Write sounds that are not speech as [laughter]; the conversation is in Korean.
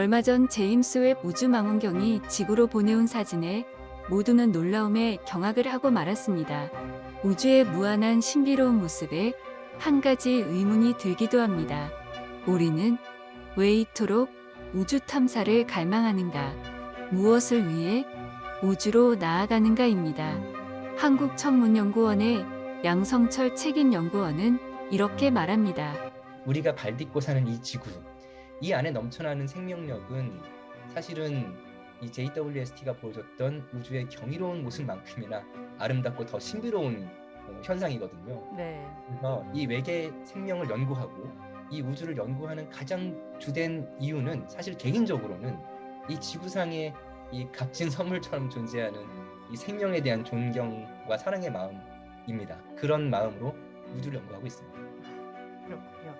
얼마 전 제임스 웹 우주망원경이 지구로 보내온 사진에 모두는 놀라움에 경악을 하고 말았습니다. 우주의 무한한 신비로운 모습에 한 가지 의문이 들기도 합니다. 우리는 왜 이토록 우주 탐사를 갈망하는가? 무엇을 위해 우주로 나아가는가입니다. 한국천문연구원의 양성철 책임연구원은 이렇게 말합니다. 우리가 발 딛고 사는 이 지구, 이 안에 넘쳐나는 생명력은 사실은 이 JWST가 보여줬던 우주의 경이로운 모습만큼이나 아름답고 더 신비로운 어, 현상이거든요. 네. 그래서 이 외계 생명을 연구하고 이 우주를 연구하는 가장 주된 이유는 사실 개인적으로는 이 지구상의 이 값진 [laughs] 선물처럼 존재하는 이 생명에 대한 존경과 사랑의 마음입니다. 그런 마음으로 우주를 연구하고 있습니다. 그렇군요.